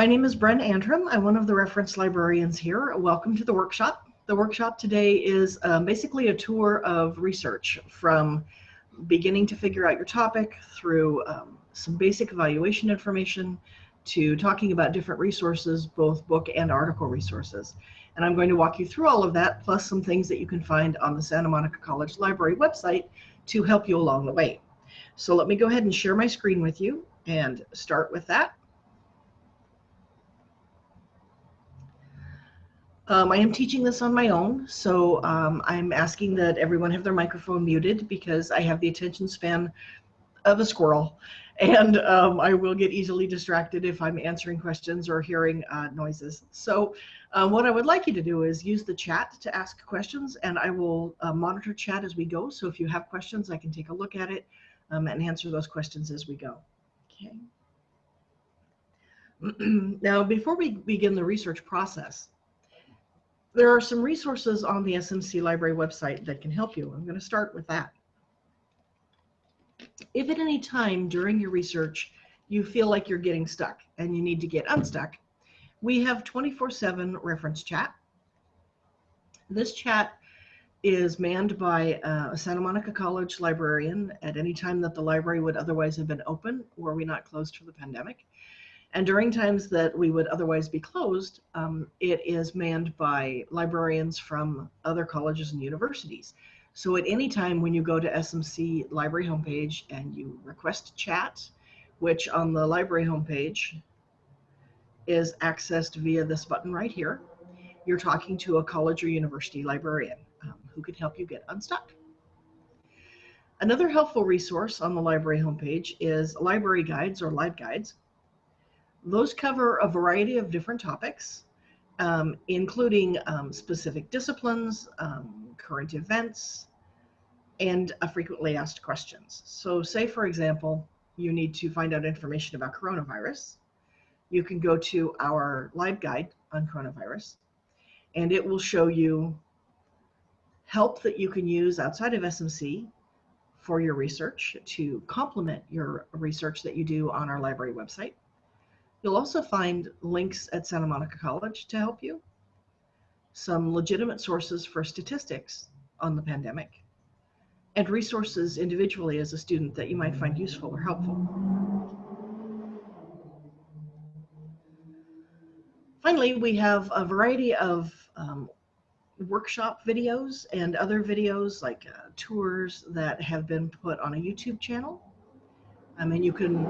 My name is Bren Antrim. I'm one of the reference librarians here. Welcome to the workshop. The workshop today is um, basically a tour of research from beginning to figure out your topic through um, some basic evaluation information to talking about different resources, both book and article resources. And I'm going to walk you through all of that, plus some things that you can find on the Santa Monica College Library website to help you along the way. So let me go ahead and share my screen with you and start with that. Um, I am teaching this on my own, so um, I'm asking that everyone have their microphone muted because I have the attention span of a squirrel and um, I will get easily distracted if I'm answering questions or hearing uh, noises. So um, what I would like you to do is use the chat to ask questions and I will uh, monitor chat as we go. So if you have questions, I can take a look at it um, and answer those questions as we go. Okay. now, before we begin the research process, there are some resources on the SMC library website that can help you. I'm going to start with that. If at any time during your research you feel like you're getting stuck and you need to get unstuck, we have 24-7 reference chat. This chat is manned by uh, a Santa Monica College librarian at any time that the library would otherwise have been open were we not closed for the pandemic. And during times that we would otherwise be closed, um, it is manned by librarians from other colleges and universities. So at any time when you go to SMC library homepage and you request chat, which on the library homepage is accessed via this button right here, you're talking to a college or university librarian um, who can help you get unstuck. Another helpful resource on the library homepage is library guides or LibGuides. Those cover a variety of different topics, um, including um, specific disciplines, um, current events, and frequently asked questions. So say, for example, you need to find out information about coronavirus. You can go to our LibGuide on coronavirus, and it will show you help that you can use outside of SMC for your research to complement your research that you do on our library website. You'll also find links at Santa Monica College to help you, some legitimate sources for statistics on the pandemic, and resources individually as a student that you might find useful or helpful. Finally, we have a variety of um, workshop videos and other videos like uh, tours that have been put on a YouTube channel. I mean, you can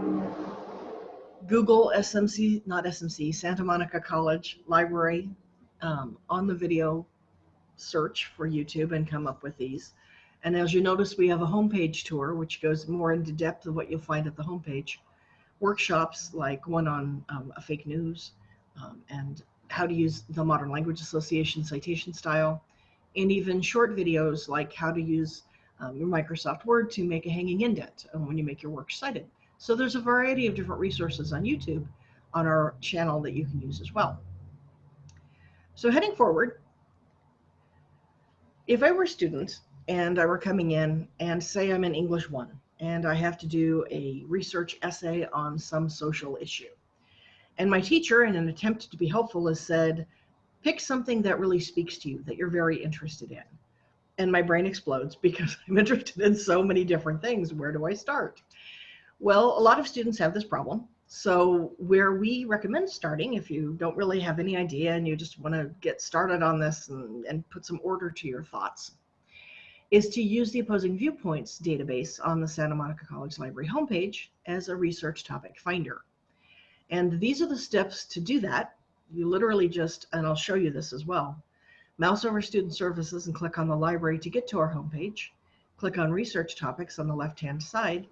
Google SMC, not SMC, Santa Monica College Library um, on the video search for YouTube and come up with these. And as you notice, we have a homepage tour, which goes more into depth of what you'll find at the homepage. Workshops like one on um, fake news um, and how to use the Modern Language Association citation style, and even short videos like how to use um, your Microsoft Word to make a hanging indent when you make your work cited. So there's a variety of different resources on YouTube on our channel that you can use as well. So heading forward, if I were a student and I were coming in and say I'm in English 1 and I have to do a research essay on some social issue. And my teacher, in an attempt to be helpful, has said, pick something that really speaks to you, that you're very interested in. And my brain explodes because I'm interested in so many different things. Where do I start? Well, a lot of students have this problem. So where we recommend starting, if you don't really have any idea and you just want to get started on this and, and put some order to your thoughts, is to use the opposing viewpoints database on the Santa Monica College Library homepage as a research topic finder. And these are the steps to do that. You literally just, and I'll show you this as well, mouse over Student Services and click on the library to get to our homepage. Click on Research Topics on the left-hand side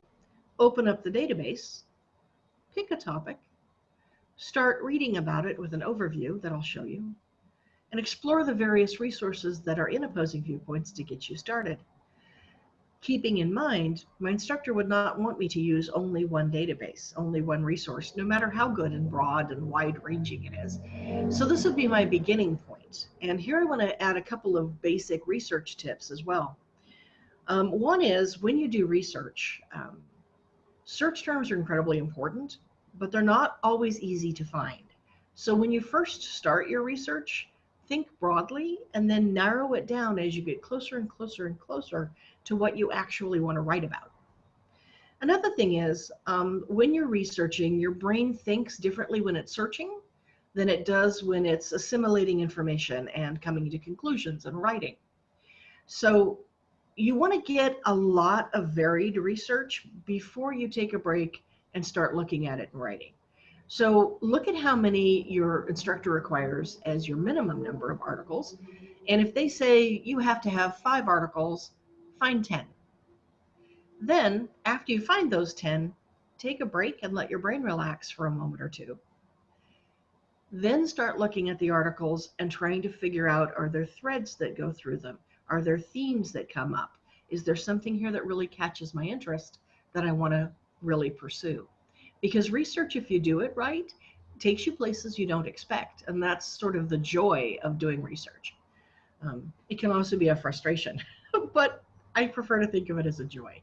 open up the database, pick a topic, start reading about it with an overview that I'll show you, and explore the various resources that are in opposing viewpoints to get you started. Keeping in mind, my instructor would not want me to use only one database, only one resource, no matter how good and broad and wide ranging it is. So this would be my beginning point. And here I want to add a couple of basic research tips as well. Um, one is when you do research, um, Search terms are incredibly important, but they're not always easy to find. So when you first start your research, think broadly and then narrow it down as you get closer and closer and closer to what you actually want to write about. Another thing is um, when you're researching, your brain thinks differently when it's searching than it does when it's assimilating information and coming to conclusions and writing. So you want to get a lot of varied research before you take a break and start looking at it and writing. So look at how many your instructor requires as your minimum number of articles. And if they say you have to have five articles, find 10. Then after you find those 10, take a break and let your brain relax for a moment or two. Then start looking at the articles and trying to figure out, are there threads that go through them? Are there themes that come up? Is there something here that really catches my interest that I want to really pursue? because research, if you do it right, takes you places you don't expect. And that's sort of the joy of doing research. Um, it can also be a frustration, but I prefer to think of it as a joy.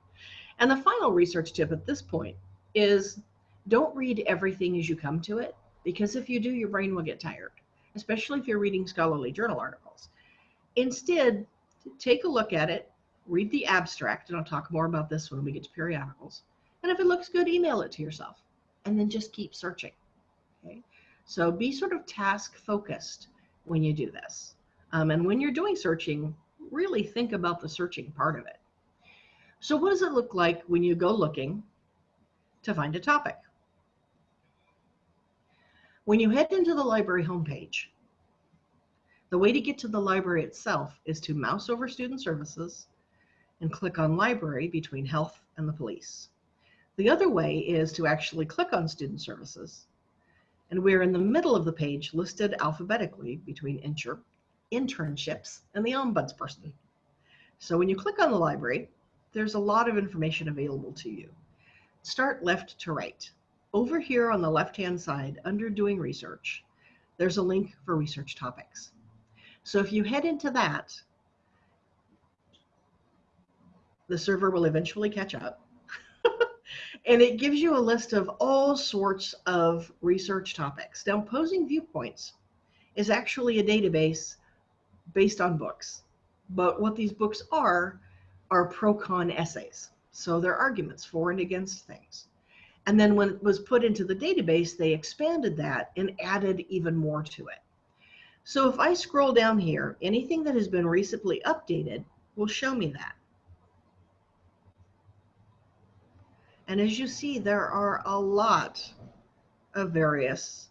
And the final research tip at this point is don't read everything as you come to it, because if you do, your brain will get tired, especially if you're reading scholarly journal articles. Instead, take a look at it, read the abstract, and I'll talk more about this when we get to periodicals. And if it looks good, email it to yourself and then just keep searching. Okay, so be sort of task focused when you do this. Um, and when you're doing searching, really think about the searching part of it. So what does it look like when you go looking to find a topic? When you head into the library homepage, the way to get to the library itself is to mouse over Student Services and click on Library between Health and the Police. The other way is to actually click on Student Services, and we're in the middle of the page listed alphabetically between inter internships and the ombudsperson. So when you click on the library, there's a lot of information available to you. Start left to right. Over here on the left-hand side, under Doing Research, there's a link for research topics. So if you head into that, the server will eventually catch up and it gives you a list of all sorts of research topics. Now, Opposing Viewpoints is actually a database based on books, but what these books are are pro-con essays. So they're arguments for and against things. And then when it was put into the database, they expanded that and added even more to it. So if I scroll down here, anything that has been recently updated will show me that. And as you see, there are a lot of various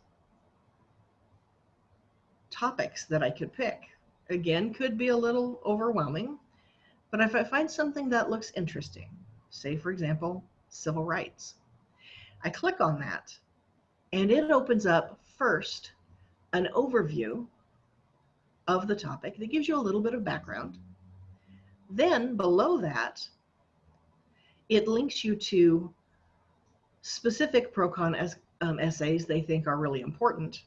topics that I could pick. Again, could be a little overwhelming, but if I find something that looks interesting, say for example, civil rights, I click on that and it opens up first an overview of the topic that gives you a little bit of background. Then below that, it links you to specific pro-con um, essays they think are really important.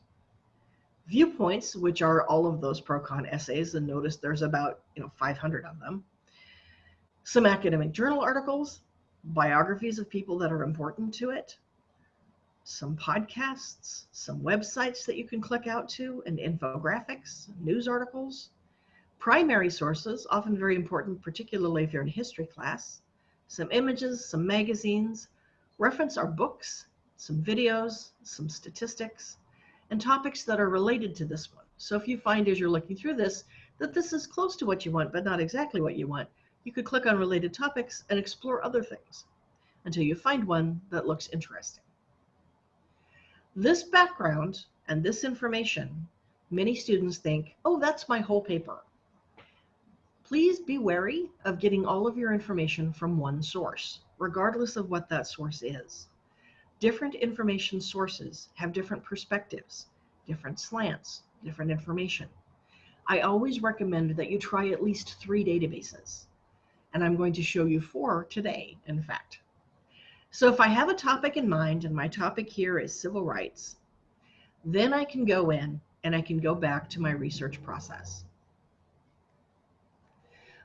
Viewpoints, which are all of those pro-con essays, and notice there's about you know 500 of them. Some academic journal articles, biographies of people that are important to it, some podcasts, some websites that you can click out to, and infographics, news articles, primary sources, often very important, particularly if you're in history class, some images, some magazines, reference our books, some videos, some statistics, and topics that are related to this one. So if you find as you're looking through this that this is close to what you want, but not exactly what you want, you could click on related topics and explore other things until you find one that looks interesting. This background and this information, many students think, oh, that's my whole paper. Please be wary of getting all of your information from one source, regardless of what that source is. Different information sources have different perspectives, different slants, different information. I always recommend that you try at least three databases. And I'm going to show you four today, in fact. So if I have a topic in mind, and my topic here is civil rights, then I can go in and I can go back to my research process.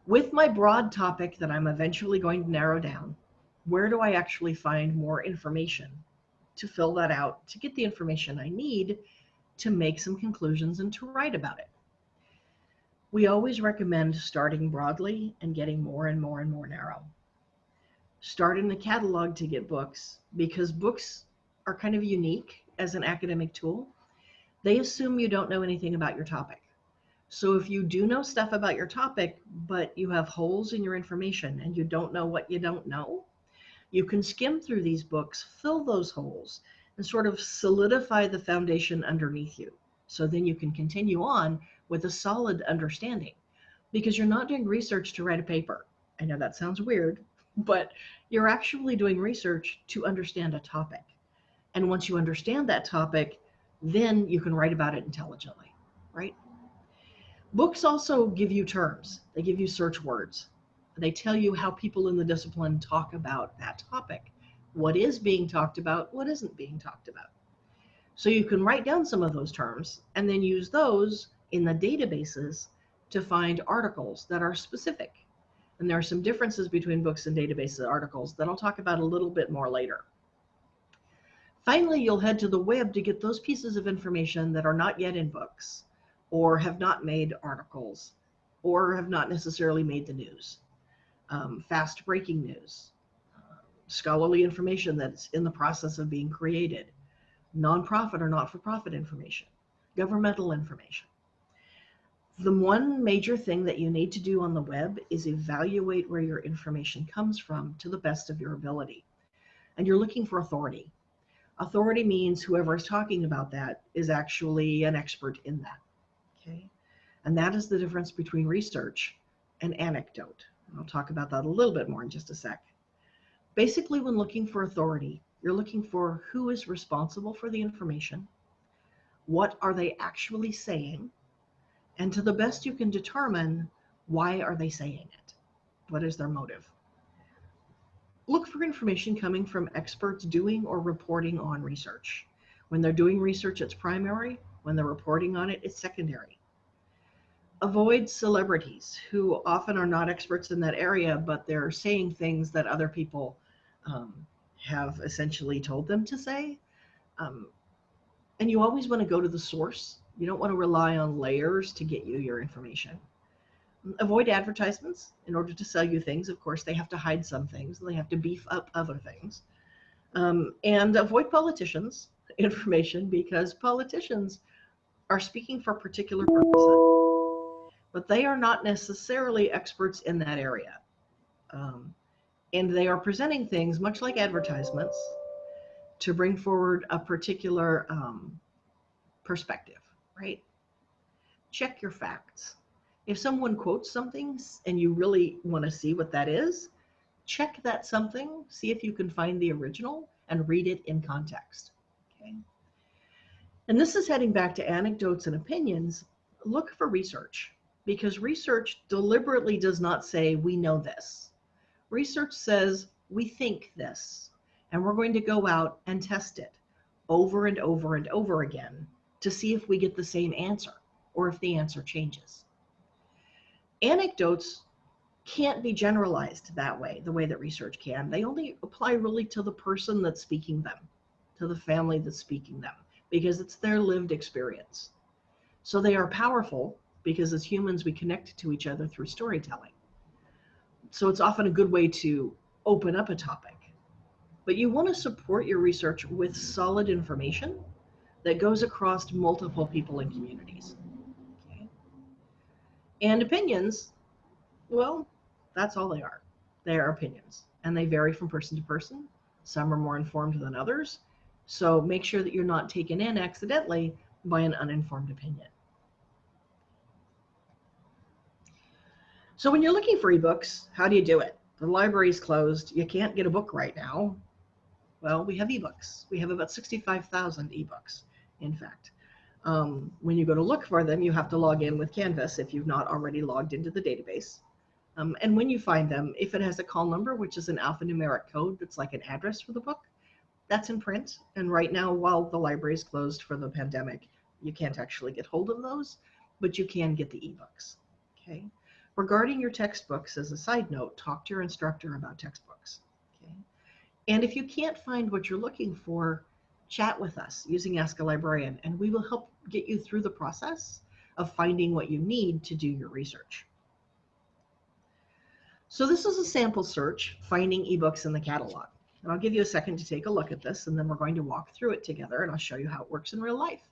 With my broad topic that I'm eventually going to narrow down, where do I actually find more information to fill that out, to get the information I need to make some conclusions and to write about it. We always recommend starting broadly and getting more and more and more narrow. Start in the catalog to get books because books are kind of unique as an academic tool. They assume you don't know anything about your topic. So if you do know stuff about your topic, but you have holes in your information and you don't know what you don't know, you can skim through these books, fill those holes, and sort of solidify the foundation underneath you. So then you can continue on with a solid understanding because you're not doing research to write a paper. I know that sounds weird, but you're actually doing research to understand a topic. And once you understand that topic, then you can write about it intelligently, right? Books also give you terms, they give you search words. They tell you how people in the discipline talk about that topic. What is being talked about, what isn't being talked about. So you can write down some of those terms and then use those in the databases to find articles that are specific. And there are some differences between books and databases articles that I'll talk about a little bit more later. Finally, you'll head to the web to get those pieces of information that are not yet in books or have not made articles or have not necessarily made the news. Um, fast breaking news, uh, scholarly information that's in the process of being created, nonprofit or not for profit information, governmental information. The one major thing that you need to do on the web is evaluate where your information comes from to the best of your ability. And you're looking for authority. Authority means whoever is talking about that is actually an expert in that. Okay. And that is the difference between research and anecdote. And I'll talk about that a little bit more in just a sec. Basically, when looking for authority, you're looking for who is responsible for the information, what are they actually saying, and to the best you can determine, why are they saying it? What is their motive? Look for information coming from experts doing or reporting on research. When they're doing research, it's primary. When they're reporting on it, it's secondary. Avoid celebrities who often are not experts in that area, but they're saying things that other people um, have essentially told them to say. Um, and you always want to go to the source. You don't want to rely on layers to get you your information. Avoid advertisements in order to sell you things. Of course, they have to hide some things, and they have to beef up other things. Um, and avoid politicians information because politicians are speaking for particular purposes, but they are not necessarily experts in that area. Um, and they are presenting things much like advertisements to bring forward a particular um, perspective, right? Check your facts. If someone quotes something and you really want to see what that is, check that something, see if you can find the original and read it in context. Okay. And this is heading back to anecdotes and opinions. Look for research because research deliberately does not say we know this. Research says we think this, and we're going to go out and test it over and over and over again to see if we get the same answer or if the answer changes. Anecdotes can't be generalized that way, the way that research can. They only apply really to the person that's speaking them, to the family that's speaking them, because it's their lived experience. So they are powerful because as humans, we connect to each other through storytelling so it's often a good way to open up a topic. But you want to support your research with solid information that goes across multiple people and communities. Okay. And opinions, well, that's all they are. They are opinions, and they vary from person to person. Some are more informed than others. So make sure that you're not taken in accidentally by an uninformed opinion. So when you're looking for ebooks, how do you do it? The library's closed. You can't get a book right now. Well, we have ebooks. We have about 65,000 ebooks, in fact. Um, when you go to look for them, you have to log in with Canvas if you've not already logged into the database. Um, and when you find them, if it has a call number, which is an alphanumeric code that's like an address for the book, that's in print. And right now, while the library is closed for the pandemic, you can't actually get hold of those, but you can get the ebooks. Okay. Regarding your textbooks, as a side note, talk to your instructor about textbooks. Okay? And if you can't find what you're looking for, chat with us using Ask a Librarian, and we will help get you through the process of finding what you need to do your research. So this is a sample search, finding ebooks in the catalog. And I'll give you a second to take a look at this, and then we're going to walk through it together, and I'll show you how it works in real life.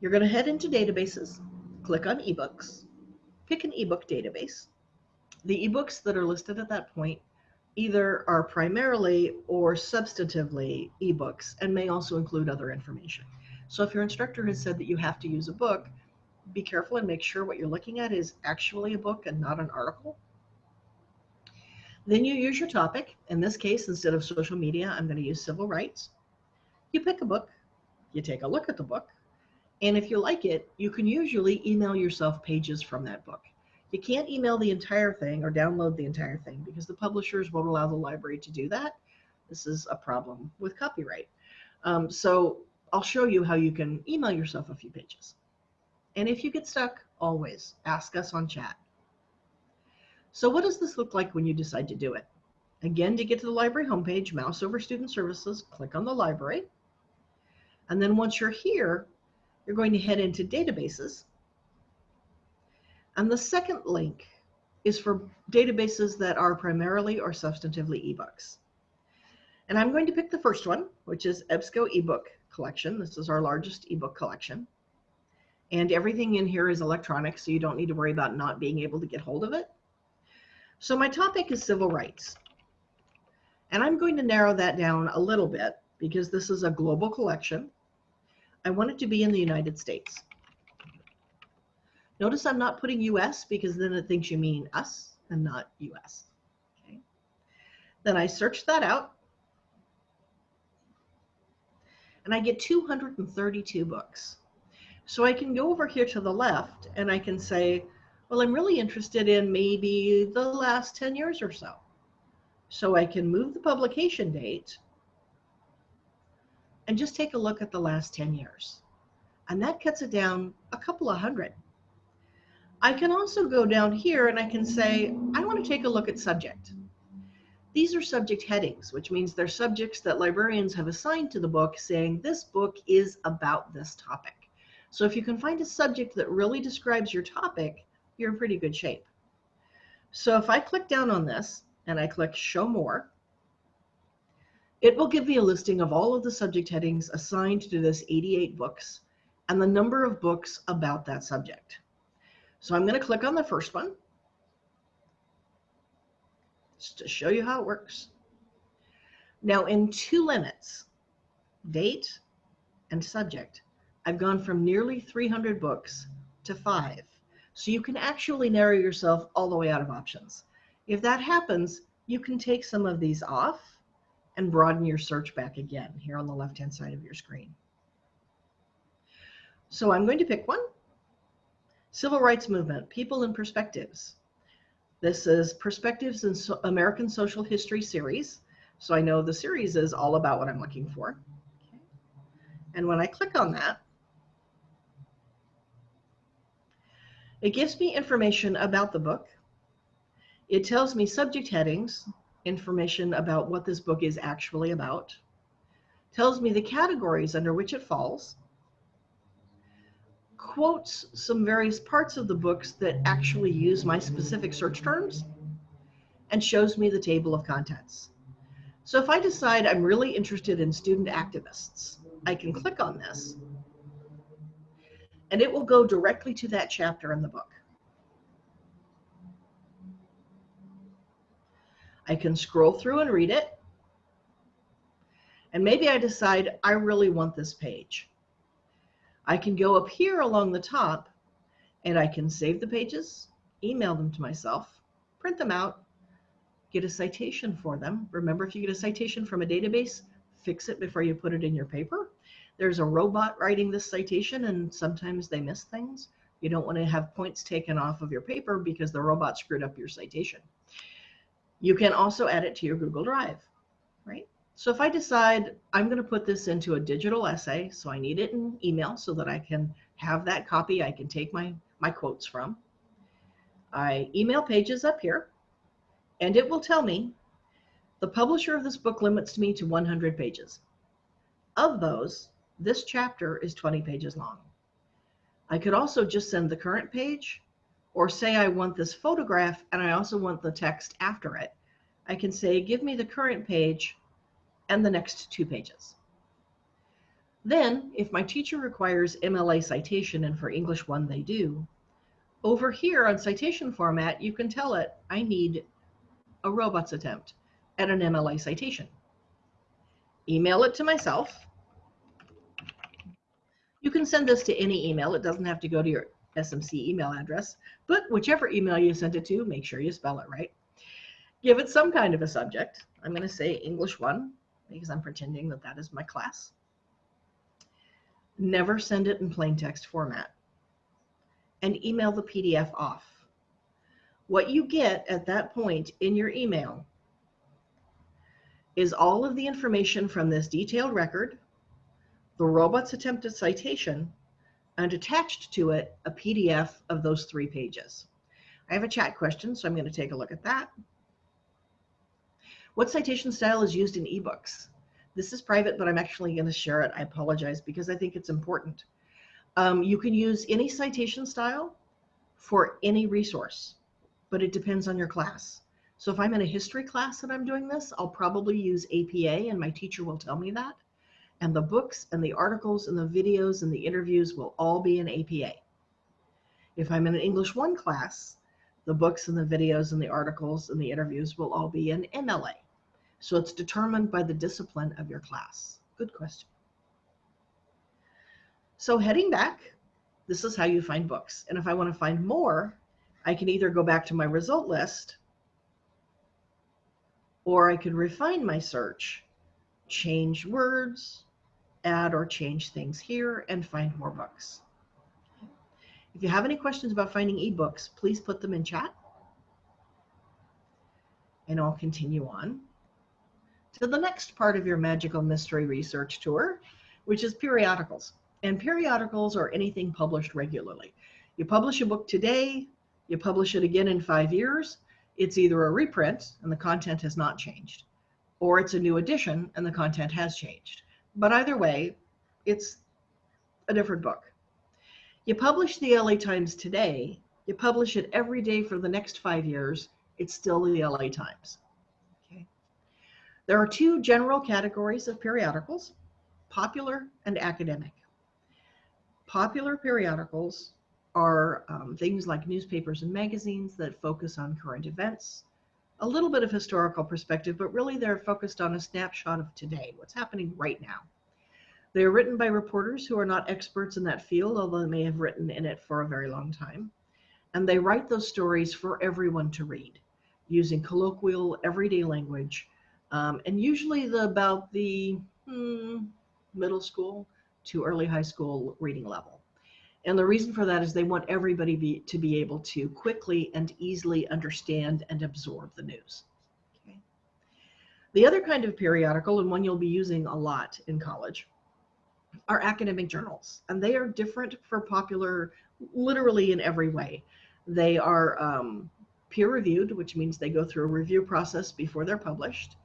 You're going to head into databases, click on ebooks, pick an ebook database. The ebooks that are listed at that point either are primarily or substantively ebooks and may also include other information. So if your instructor has said that you have to use a book, be careful and make sure what you're looking at is actually a book and not an article. Then you use your topic. In this case, instead of social media, I'm going to use civil rights. You pick a book, you take a look at the book, and if you like it, you can usually email yourself pages from that book. You can't email the entire thing or download the entire thing because the publishers won't allow the library to do that. This is a problem with copyright. Um, so I'll show you how you can email yourself a few pages. And if you get stuck, always ask us on chat. So what does this look like when you decide to do it? Again, to get to the library homepage, mouse over Student Services, click on the library. And then once you're here, you're going to head into databases. And the second link is for databases that are primarily or substantively ebooks. And I'm going to pick the first one, which is EBSCO ebook collection. This is our largest ebook collection. And everything in here is electronic, so you don't need to worry about not being able to get hold of it. So my topic is civil rights. And I'm going to narrow that down a little bit because this is a global collection. I want it to be in the United States. Notice I'm not putting US because then it thinks you mean us and not US. Okay. Then I search that out and I get 232 books. So I can go over here to the left and I can say, well, I'm really interested in maybe the last 10 years or so. So I can move the publication date and just take a look at the last 10 years. And that cuts it down a couple of hundred. I can also go down here and I can say, I want to take a look at subject. These are subject headings, which means they're subjects that librarians have assigned to the book saying this book is about this topic. So if you can find a subject that really describes your topic, you're in pretty good shape. So if I click down on this and I click show more, it will give me a listing of all of the subject headings assigned to this 88 books and the number of books about that subject. So I'm going to click on the first one just to show you how it works. Now in two limits, date and subject, I've gone from nearly 300 books to five. So you can actually narrow yourself all the way out of options. If that happens, you can take some of these off and broaden your search back again here on the left-hand side of your screen. So I'm going to pick one. Civil Rights Movement, People and Perspectives. This is Perspectives in so American Social History series. So I know the series is all about what I'm looking for. Okay. And when I click on that, it gives me information about the book. It tells me subject headings, information about what this book is actually about, tells me the categories under which it falls, quotes some various parts of the books that actually use my specific search terms, and shows me the table of contents. So if I decide I'm really interested in student activists, I can click on this and it will go directly to that chapter in the book. I can scroll through and read it. And maybe I decide I really want this page. I can go up here along the top and I can save the pages, email them to myself, print them out, get a citation for them. Remember, if you get a citation from a database, fix it before you put it in your paper. There's a robot writing this citation and sometimes they miss things. You don't want to have points taken off of your paper because the robot screwed up your citation. You can also add it to your Google Drive, right? So if I decide I'm going to put this into a digital essay, so I need it in email so that I can have that copy I can take my, my quotes from, I email pages up here, and it will tell me the publisher of this book limits me to 100 pages. Of those, this chapter is 20 pages long. I could also just send the current page or say I want this photograph and I also want the text after it. I can say, give me the current page and the next two pages. Then, if my teacher requires MLA citation, and for English 1 they do, over here on citation format, you can tell it, I need a robots attempt at an MLA citation. Email it to myself. You can send this to any email. It doesn't have to go to your SMC email address, but whichever email you send it to, make sure you spell it right. Give it some kind of a subject. I'm going to say English 1 because I'm pretending that that is my class. Never send it in plain text format. And email the PDF off. What you get at that point in your email is all of the information from this detailed record, the robot's attempted citation, and attached to it a PDF of those three pages. I have a chat question, so I'm going to take a look at that. What citation style is used in ebooks? This is private, but I'm actually going to share it. I apologize because I think it's important. Um, you can use any citation style for any resource, but it depends on your class. So if I'm in a history class and I'm doing this, I'll probably use APA and my teacher will tell me that. And the books and the articles and the videos and the interviews will all be in APA. If I'm in an English 1 class, the books and the videos and the articles and the interviews will all be in MLA. So it's determined by the discipline of your class. Good question. So heading back, this is how you find books. And if I want to find more, I can either go back to my result list or I could refine my search, change words, add or change things here, and find more books. If you have any questions about finding ebooks, please put them in chat. And I'll continue on to the next part of your magical mystery research tour, which is periodicals. And periodicals are anything published regularly. You publish a book today, you publish it again in five years, it's either a reprint and the content has not changed, or it's a new edition and the content has changed. But either way, it's a different book. You publish the LA Times today, you publish it every day for the next five years, it's still the LA Times. Okay. There are two general categories of periodicals, popular and academic. Popular periodicals are um, things like newspapers and magazines that focus on current events, a little bit of historical perspective, but really they're focused on a snapshot of today, what's happening right now. They are written by reporters who are not experts in that field, although they may have written in it for a very long time. And they write those stories for everyone to read using colloquial, everyday language, um, and usually the about the hmm, middle school to early high school reading level. And the reason for that is they want everybody be, to be able to quickly and easily understand and absorb the news. Okay. The other kind of periodical, and one you'll be using a lot in college, are academic journals. And they are different for popular literally in every way. They are um, peer reviewed, which means they go through a review process before they're published.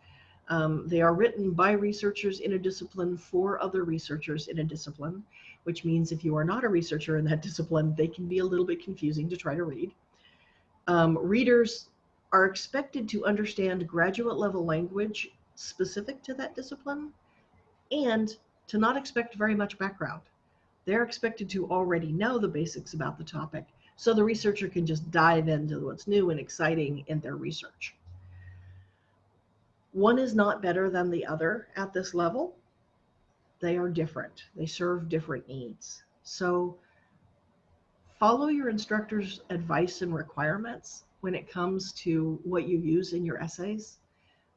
Um, they are written by researchers in a discipline for other researchers in a discipline, which means if you are not a researcher in that discipline, they can be a little bit confusing to try to read. Um, readers are expected to understand graduate level language specific to that discipline and to not expect very much background. They're expected to already know the basics about the topic, so the researcher can just dive into what's new and exciting in their research. One is not better than the other at this level. They are different. They serve different needs. So follow your instructor's advice and requirements when it comes to what you use in your essays.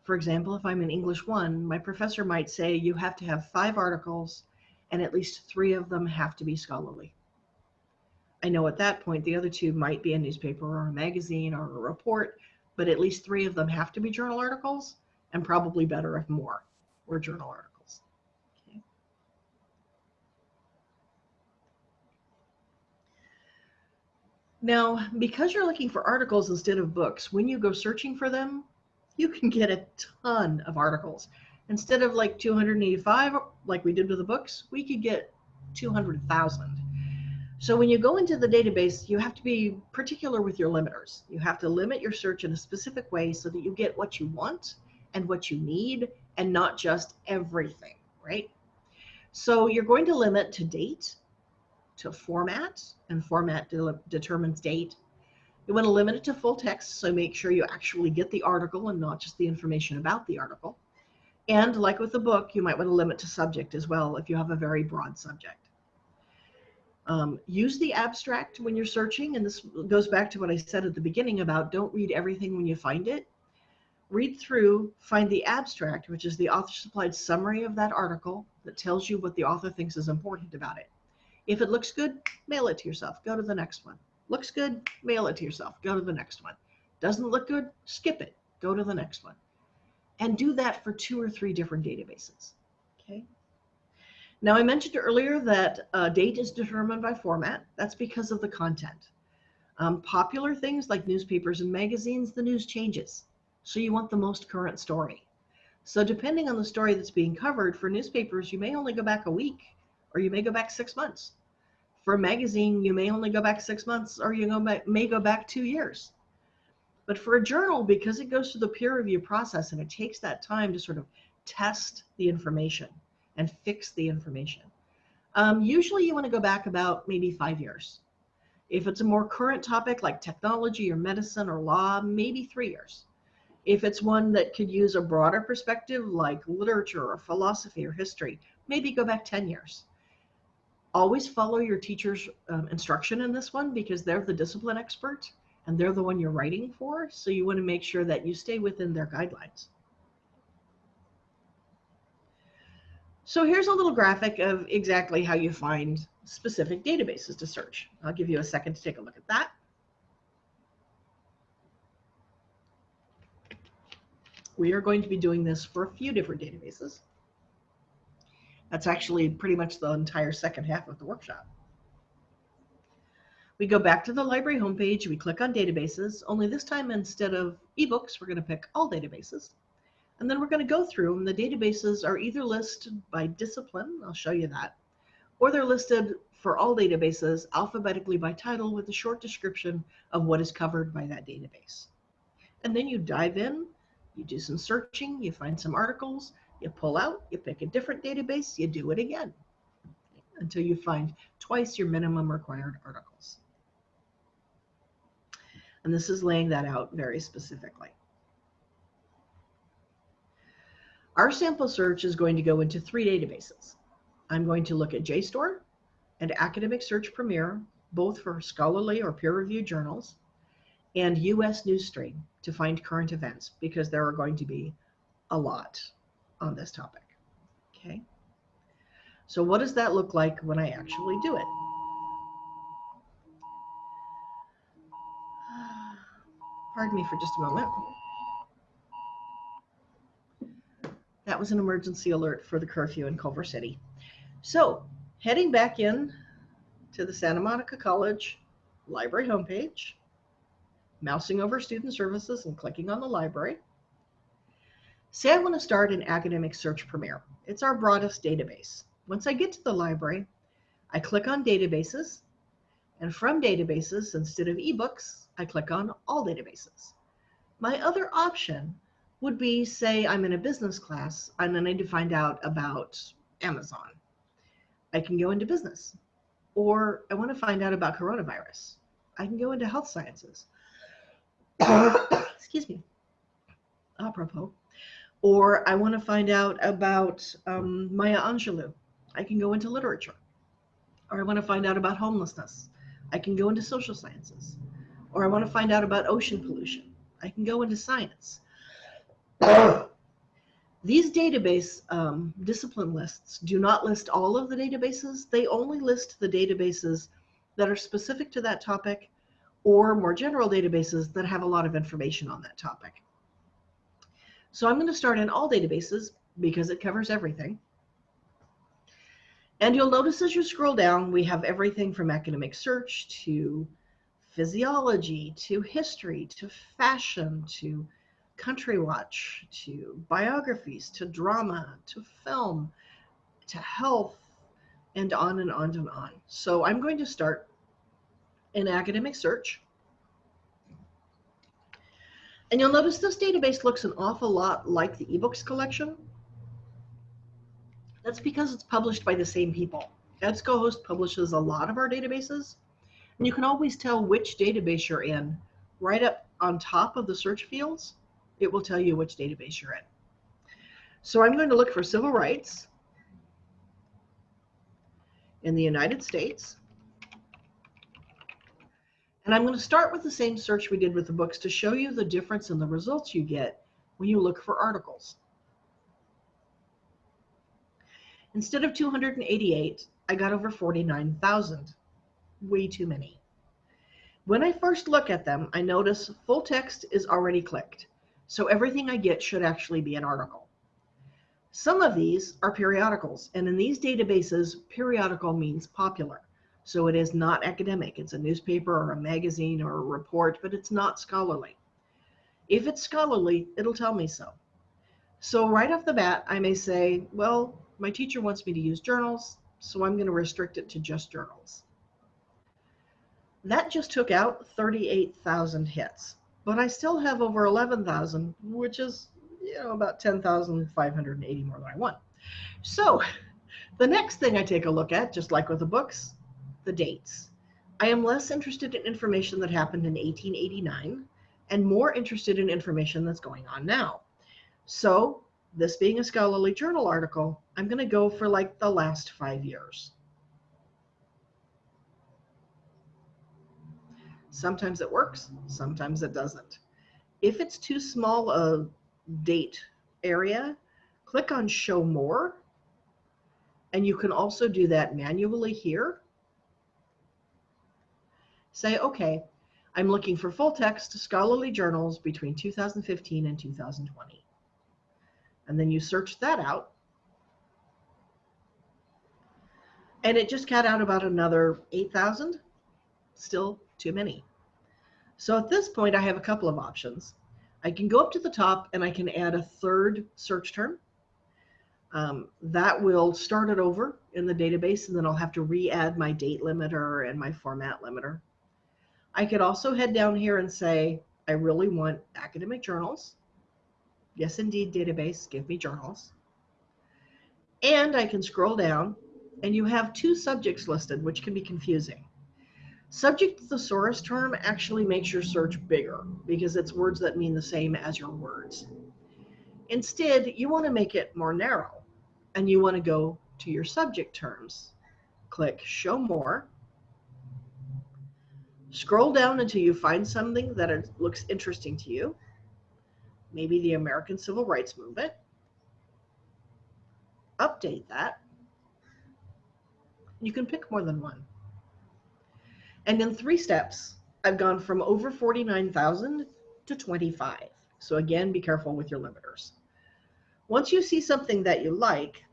For example, if I'm in English 1, my professor might say you have to have five articles and at least three of them have to be scholarly. I know at that point the other two might be a newspaper or a magazine or a report, but at least three of them have to be journal articles and probably better if more were journal articles. Okay. Now, because you're looking for articles instead of books, when you go searching for them, you can get a ton of articles. Instead of like 285, like we did with the books, we could get 200,000. So when you go into the database, you have to be particular with your limiters. You have to limit your search in a specific way so that you get what you want and what you need and not just everything, right? So you're going to limit to date, to format, and format de determines date. You want to limit it to full text, so make sure you actually get the article and not just the information about the article. And like with the book, you might want to limit to subject as well if you have a very broad subject. Um, use the abstract when you're searching, and this goes back to what I said at the beginning about don't read everything when you find it. Read through, find the abstract, which is the author supplied summary of that article that tells you what the author thinks is important about it. If it looks good, mail it to yourself. Go to the next one. Looks good, mail it to yourself. Go to the next one. Doesn't look good, skip it. Go to the next one. And do that for two or three different databases. Okay. Now, I mentioned earlier that uh, date is determined by format. That's because of the content. Um, popular things like newspapers and magazines, the news changes. So you want the most current story. So depending on the story that's being covered, for newspapers, you may only go back a week or you may go back six months. For a magazine, you may only go back six months or you go back, may go back two years. But for a journal, because it goes through the peer review process and it takes that time to sort of test the information, and fix the information. Um, usually you want to go back about maybe five years. If it's a more current topic like technology or medicine or law, maybe three years. If it's one that could use a broader perspective like literature or philosophy or history, maybe go back 10 years. Always follow your teacher's um, instruction in this one because they're the discipline expert and they're the one you're writing for. So you want to make sure that you stay within their guidelines. So here's a little graphic of exactly how you find specific databases to search. I'll give you a second to take a look at that. We are going to be doing this for a few different databases. That's actually pretty much the entire second half of the workshop. We go back to the library homepage, we click on databases, only this time instead of ebooks, we're going to pick all databases. And then we're going to go through and the databases are either listed by discipline, I'll show you that, or they're listed for all databases alphabetically by title with a short description of what is covered by that database. And then you dive in, you do some searching, you find some articles, you pull out, you pick a different database, you do it again until you find twice your minimum required articles. And this is laying that out very specifically. Our sample search is going to go into three databases. I'm going to look at JSTOR and Academic Search Premier, both for scholarly or peer-reviewed journals, and US Newsstream to find current events because there are going to be a lot on this topic. Okay. So what does that look like when I actually do it? Pardon me for just a moment. That was an emergency alert for the curfew in Culver City. So heading back in to the Santa Monica College library homepage, mousing over student services and clicking on the library. Say I want to start an academic search premier. It's our broadest database. Once I get to the library, I click on databases and from databases, instead of ebooks, I click on all databases. My other option would be say I'm in a business class and I need to find out about Amazon. I can go into business. Or I want to find out about coronavirus. I can go into health sciences. Excuse me. Apropos. Or I want to find out about um, Maya Angelou. I can go into literature. Or I want to find out about homelessness. I can go into social sciences. Or I want to find out about ocean pollution. I can go into science. These database um, discipline lists do not list all of the databases. They only list the databases that are specific to that topic or more general databases that have a lot of information on that topic. So I'm going to start in all databases because it covers everything. And you'll notice as you scroll down, we have everything from academic search to physiology to history to fashion to country watch to biographies to drama to film to health and on and on and on. So I'm going to start an academic search. And you'll notice this database looks an awful lot like the ebooks collection. That's because it's published by the same people. EBSCOhost publishes a lot of our databases. And you can always tell which database you're in right up on top of the search fields. It will tell you which database you're in. So I'm going to look for civil rights in the United States. And I'm going to start with the same search we did with the books to show you the difference in the results you get when you look for articles. Instead of 288, I got over 49,000. Way too many. When I first look at them, I notice full text is already clicked. So everything I get should actually be an article. Some of these are periodicals, and in these databases, periodical means popular. So it is not academic. It's a newspaper or a magazine or a report, but it's not scholarly. If it's scholarly, it'll tell me so. So right off the bat, I may say, well, my teacher wants me to use journals, so I'm going to restrict it to just journals. That just took out 38,000 hits, but I still have over 11,000, which is you know about 10,580 more than I want. So the next thing I take a look at, just like with the books, the dates. I am less interested in information that happened in 1889 and more interested in information that's going on now. So this being a scholarly journal article, I'm going to go for like the last five years. Sometimes it works, sometimes it doesn't. If it's too small a date area, click on show more. And you can also do that manually here. Say, okay, I'm looking for full text scholarly journals between 2015 and 2020 and then you search that out. And it just got out about another 8,000. Still too many. So at this point, I have a couple of options. I can go up to the top and I can add a third search term. Um, that will start it over in the database, and then I'll have to re-add my date limiter and my format limiter. I could also head down here and say, I really want academic journals. Yes, indeed, database, give me journals. And I can scroll down and you have two subjects listed, which can be confusing. Subject thesaurus term actually makes your search bigger because it's words that mean the same as your words. Instead, you want to make it more narrow and you want to go to your subject terms. Click show more. Scroll down until you find something that looks interesting to you maybe the American Civil Rights Movement, update that. You can pick more than one. And in three steps, I've gone from over 49,000 to 25. So again, be careful with your limiters. Once you see something that you like,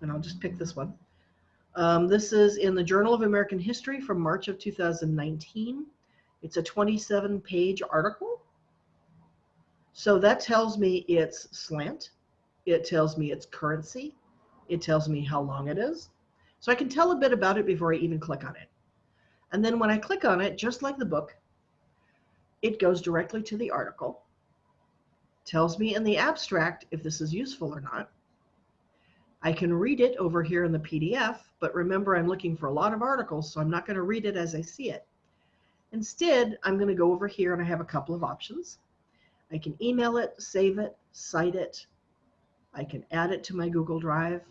and I'll just pick this one. Um, this is in the Journal of American History from March of 2019. It's a 27 page article. So that tells me it's slant. It tells me its currency. It tells me how long it is. So I can tell a bit about it before I even click on it. And then when I click on it, just like the book, it goes directly to the article, tells me in the abstract if this is useful or not, I can read it over here in the PDF, but remember I'm looking for a lot of articles, so I'm not going to read it as I see it. Instead, I'm going to go over here and I have a couple of options. I can email it, save it, cite it. I can add it to my Google Drive.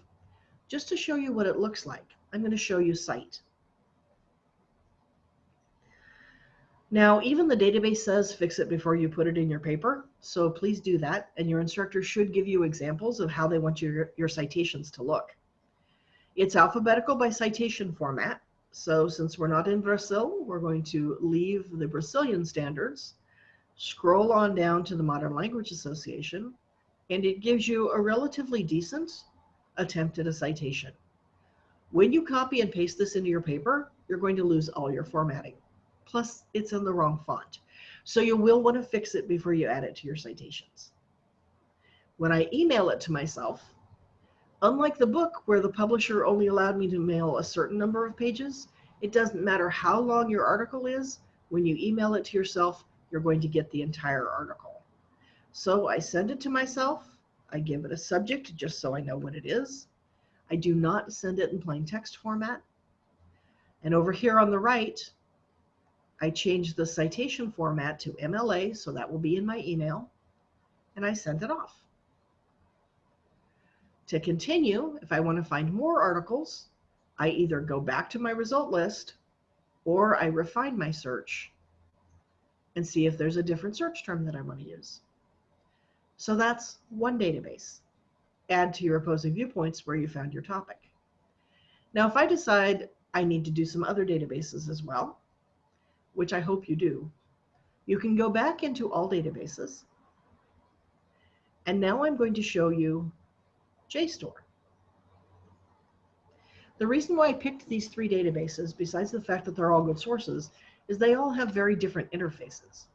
Just to show you what it looks like, I'm going to show you cite. Now, even the database says fix it before you put it in your paper, so please do that, and your instructor should give you examples of how they want your, your citations to look. It's alphabetical by citation format, so since we're not in Brazil, we're going to leave the Brazilian standards, scroll on down to the Modern Language Association, and it gives you a relatively decent attempt at a citation. When you copy and paste this into your paper, you're going to lose all your formatting. Plus, it's in the wrong font. So you will want to fix it before you add it to your citations. When I email it to myself, unlike the book where the publisher only allowed me to mail a certain number of pages, it doesn't matter how long your article is. When you email it to yourself, you're going to get the entire article. So I send it to myself. I give it a subject just so I know what it is. I do not send it in plain text format. And over here on the right, I change the citation format to MLA, so that will be in my email, and I send it off. To continue, if I want to find more articles, I either go back to my result list or I refine my search and see if there's a different search term that I want to use. So that's one database. Add to your opposing viewpoints where you found your topic. Now, if I decide I need to do some other databases as well, which I hope you do, you can go back into all databases. And now I'm going to show you JSTOR. The reason why I picked these three databases, besides the fact that they're all good sources, is they all have very different interfaces.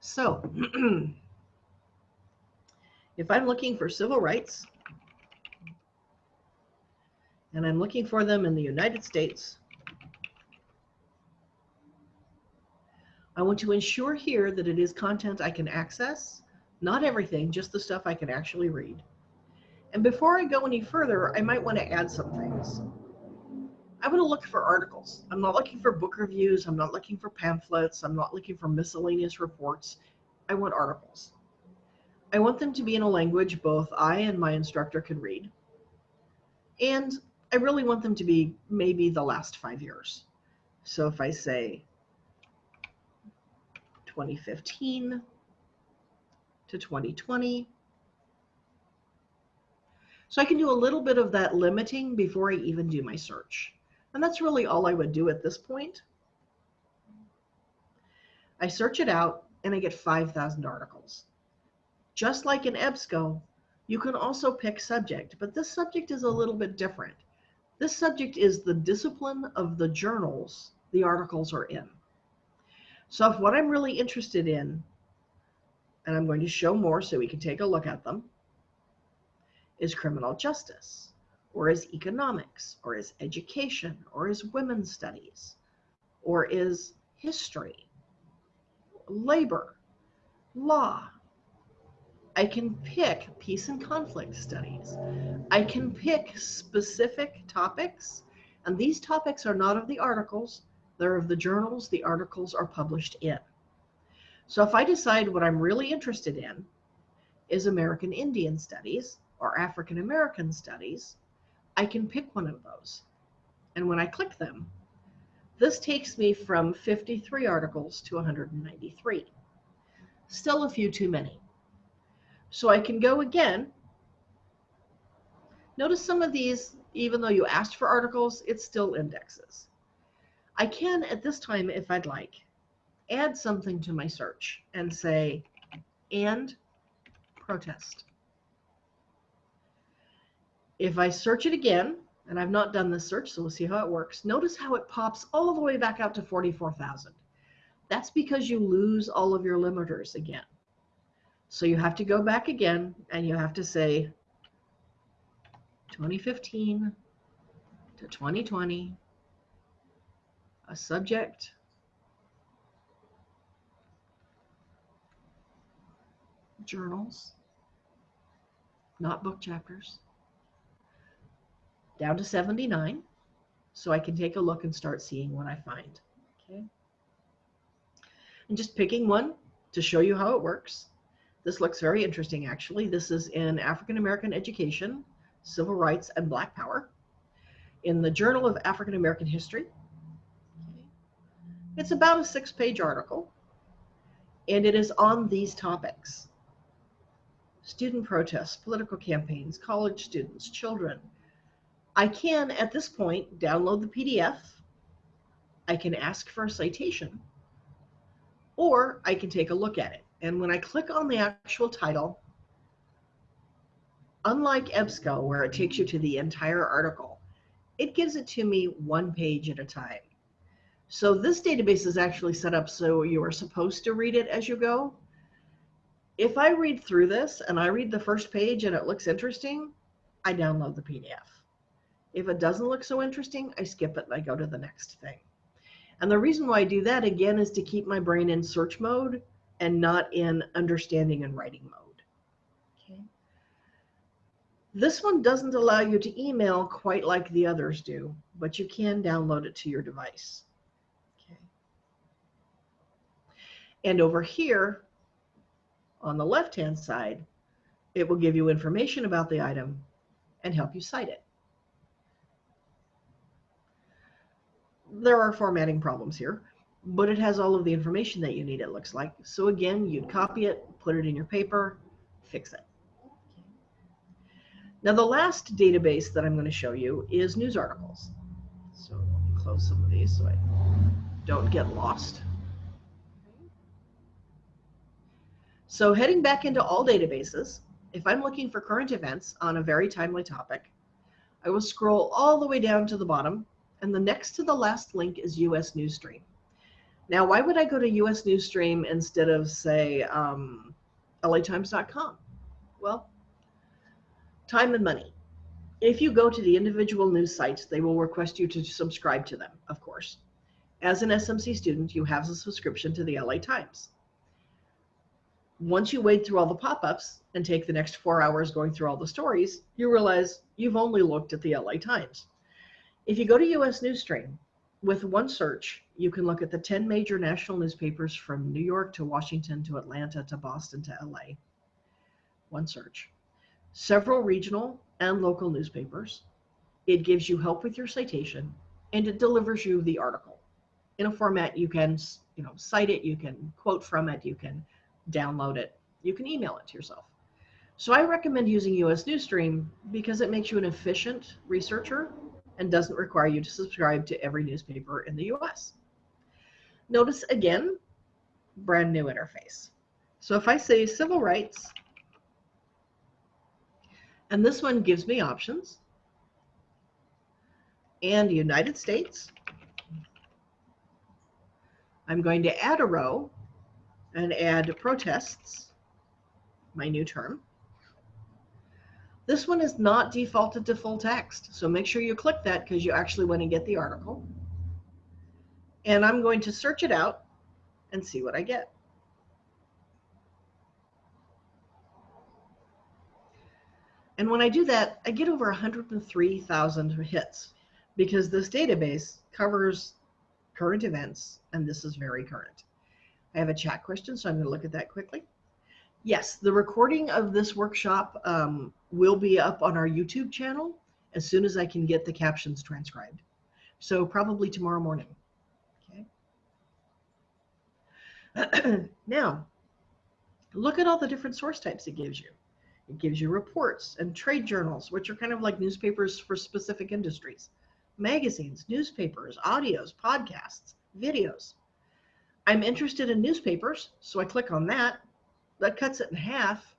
So, if I'm looking for civil rights, and I'm looking for them in the United States, I want to ensure here that it is content I can access, not everything, just the stuff I can actually read. And before I go any further, I might want to add some things. I want to look for articles. I'm not looking for book reviews. I'm not looking for pamphlets. I'm not looking for miscellaneous reports. I want articles. I want them to be in a language both I and my instructor can read. And I really want them to be maybe the last five years. So if I say 2015 to 2020, so I can do a little bit of that limiting before I even do my search. And that's really all I would do at this point. I search it out and I get 5,000 articles. Just like in EBSCO, you can also pick subject, but this subject is a little bit different. This subject is the discipline of the journals the articles are in. So if what I'm really interested in, and I'm going to show more so we can take a look at them, is criminal justice, or is economics, or is education, or is women's studies, or is history, labor, law, I can pick peace and conflict studies. I can pick specific topics, and these topics are not of the articles, they're of the journals the articles are published in. So if I decide what I'm really interested in is American Indian studies or African American studies, I can pick one of those. And when I click them, this takes me from 53 articles to 193. Still a few too many. So I can go again. Notice some of these, even though you asked for articles, it's still indexes. I can, at this time, if I'd like, add something to my search and say, and protest. If I search it again, and I've not done this search, so we'll see how it works. Notice how it pops all the way back out to 44,000. That's because you lose all of your limiters again. So you have to go back again and you have to say 2015 to 2020, a subject, journals, not book chapters, down to 79. So I can take a look and start seeing what I find. Okay. And just picking one to show you how it works. This looks very interesting, actually. This is in African American Education, Civil Rights, and Black Power in the Journal of African American History. It's about a six page article, and it is on these topics student protests, political campaigns, college students, children. I can, at this point, download the PDF. I can ask for a citation, or I can take a look at it. And when I click on the actual title, unlike EBSCO, where it takes you to the entire article, it gives it to me one page at a time. So this database is actually set up so you are supposed to read it as you go. If I read through this and I read the first page and it looks interesting, I download the PDF. If it doesn't look so interesting, I skip it and I go to the next thing. And the reason why I do that again is to keep my brain in search mode and not in understanding and writing mode. Okay. This one doesn't allow you to email quite like the others do, but you can download it to your device. Okay. And over here on the left-hand side, it will give you information about the item and help you cite it. there are formatting problems here, but it has all of the information that you need, it looks like. So again, you'd copy it, put it in your paper, fix it. Now the last database that I'm going to show you is news articles. So let me close some of these so I don't get lost. So heading back into all databases, if I'm looking for current events on a very timely topic, I will scroll all the way down to the bottom and the next to the last link is US Newsstream. Now, why would I go to US Newsstream instead of, say, um, LATimes.com? Well, time and money. If you go to the individual news sites, they will request you to subscribe to them, of course. As an SMC student, you have a subscription to the LA Times. Once you wade through all the pop-ups and take the next four hours going through all the stories, you realize you've only looked at the LA Times. If you go to US Newsstream, with one search, you can look at the 10 major national newspapers from New York to Washington to Atlanta to Boston to LA. One search. Several regional and local newspapers. It gives you help with your citation and it delivers you the article in a format you can you know cite it you can quote from it you can download it you can email it to yourself so i recommend using us newsstream because it makes you an efficient researcher and doesn't require you to subscribe to every newspaper in the US. Notice again, brand new interface. So if I say civil rights, and this one gives me options, and United States, I'm going to add a row and add protests, my new term. This one is not defaulted to full text, so make sure you click that because you actually want to get the article. And I'm going to search it out and see what I get. And when I do that, I get over 103,000 hits because this database covers current events, and this is very current. I have a chat question, so I'm going to look at that quickly. Yes, the recording of this workshop um, will be up on our YouTube channel as soon as I can get the captions transcribed. So probably tomorrow morning. Okay. now, look at all the different source types it gives you. It gives you reports and trade journals, which are kind of like newspapers for specific industries, magazines, newspapers, audios, podcasts, videos. I'm interested in newspapers, so I click on that that cuts it in half,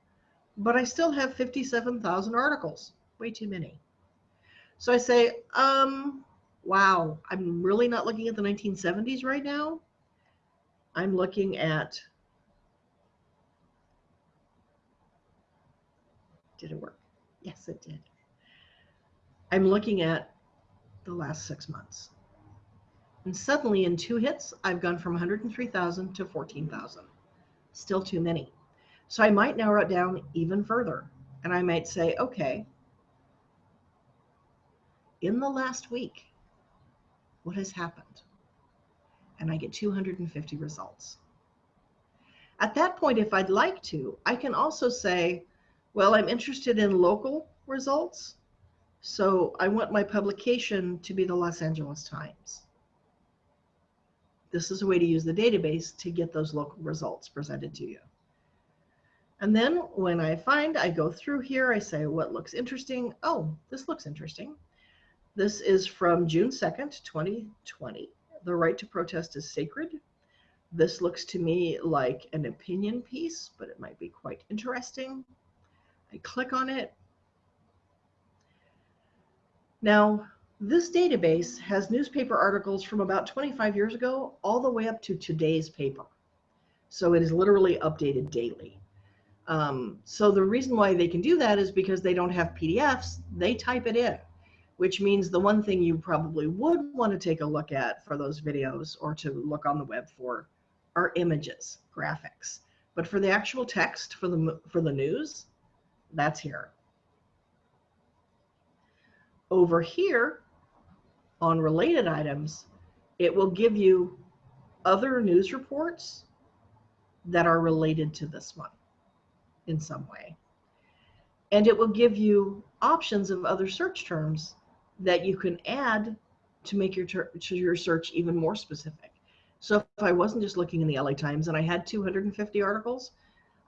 but I still have 57,000 articles. Way too many. So I say, um, wow, I'm really not looking at the 1970s right now. I'm looking at, did it work? Yes, it did. I'm looking at the last six months. And suddenly in two hits, I've gone from 103,000 to 14,000. Still too many. So I might narrow it down even further. And I might say, okay, in the last week, what has happened? And I get 250 results. At that point, if I'd like to, I can also say, well, I'm interested in local results. So I want my publication to be the Los Angeles Times. This is a way to use the database to get those local results presented to you. And then when I find, I go through here, I say what looks interesting. Oh, this looks interesting. This is from June 2nd, 2020. The right to protest is sacred. This looks to me like an opinion piece, but it might be quite interesting. I click on it Now, this database has newspaper articles from about 25 years ago all the way up to today's paper. So it is literally updated daily. Um, so the reason why they can do that is because they don't have PDFs, they type it in, which means the one thing you probably would want to take a look at for those videos or to look on the web for are images, graphics. But for the actual text for the, for the news, that's here. Over here on related items, it will give you other news reports that are related to this one in some way. And it will give you options of other search terms that you can add to make your, to your search even more specific. So if I wasn't just looking in the LA Times and I had 250 articles,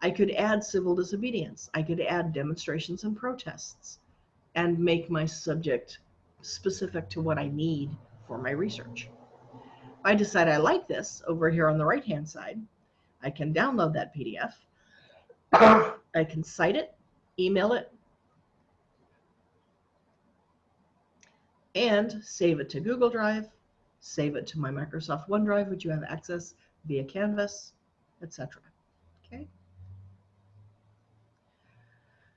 I could add civil disobedience. I could add demonstrations and protests and make my subject specific to what I need for my research. If I decide I like this over here on the right hand side, I can download that PDF. I can cite it, email it, and save it to Google Drive, save it to my Microsoft OneDrive, which you have access via Canvas, etc. Okay.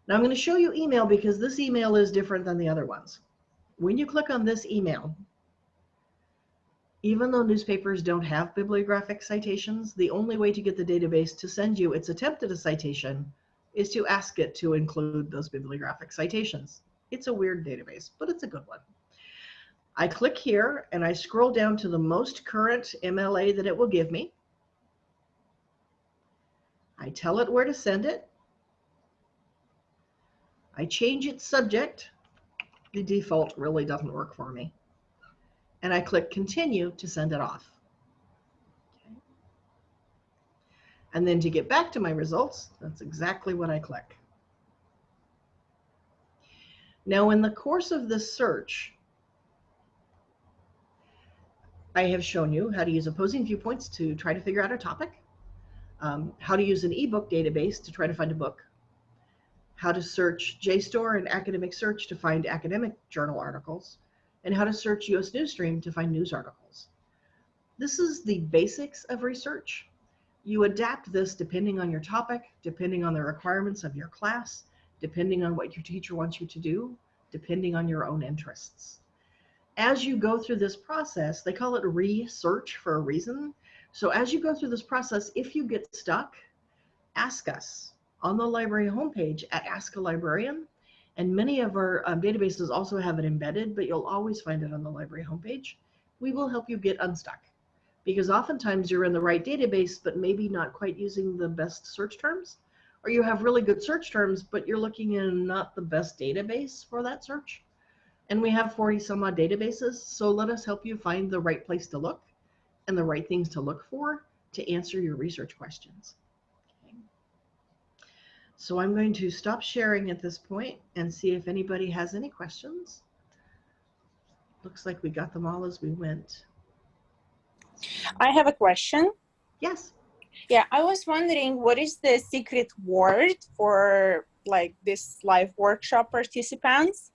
Now I'm going to show you email because this email is different than the other ones. When you click on this email, even though newspapers don't have bibliographic citations, the only way to get the database to send you its attempt at a citation is to ask it to include those bibliographic citations. It's a weird database, but it's a good one. I click here and I scroll down to the most current MLA that it will give me. I tell it where to send it. I change its subject. The default really doesn't work for me. And I click continue to send it off. And then to get back to my results, that's exactly what I click. Now in the course of this search, I have shown you how to use opposing viewpoints to try to figure out a topic, um, how to use an ebook database to try to find a book, how to search JSTOR and academic search to find academic journal articles, and how to search US Newsstream to find news articles. This is the basics of research. You adapt this depending on your topic, depending on the requirements of your class, depending on what your teacher wants you to do, depending on your own interests as you go through this process, they call it research for a reason. So as you go through this process, if you get stuck, ask us on the library homepage at Ask a Librarian. And many of our um, databases also have it embedded, but you'll always find it on the library homepage. We will help you get unstuck because oftentimes you're in the right database, but maybe not quite using the best search terms, or you have really good search terms, but you're looking in not the best database for that search. And we have 40 some odd databases. So let us help you find the right place to look and the right things to look for to answer your research questions. Okay. So I'm going to stop sharing at this point and see if anybody has any questions. Looks like we got them all as we went. I have a question. Yes. Yeah, I was wondering what is the secret word for like this live workshop participants?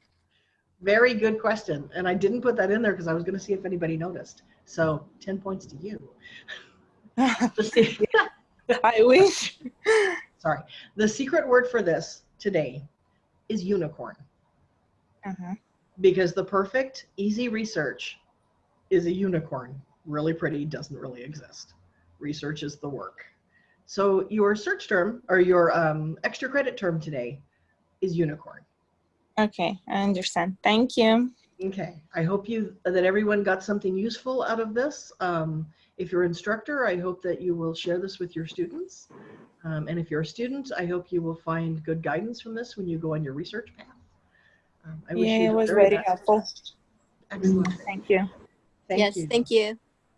Very good question. And I didn't put that in there because I was going to see if anybody noticed. So 10 points to you. I wish. Sorry. The secret word for this today is unicorn. Uh -huh. Because the perfect, easy research is a unicorn. Really pretty, doesn't really exist. Research is the work. So your search term or your um, extra credit term today is unicorn. Okay, I understand. Thank you. Okay, I hope you that everyone got something useful out of this. Um, if you're an instructor, I hope that you will share this with your students. Um, and if you're a student, I hope you will find good guidance from this when you go on your research path. Um, I yeah, it was very, very helpful. Excellent. Thank you. Thank yes, you. thank you.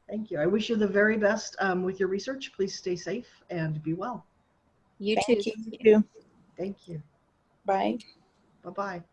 Thank you. I wish you the very best um, with your research. Please stay safe and be well. You thank too. You. Thank you. Bye. Bye-bye.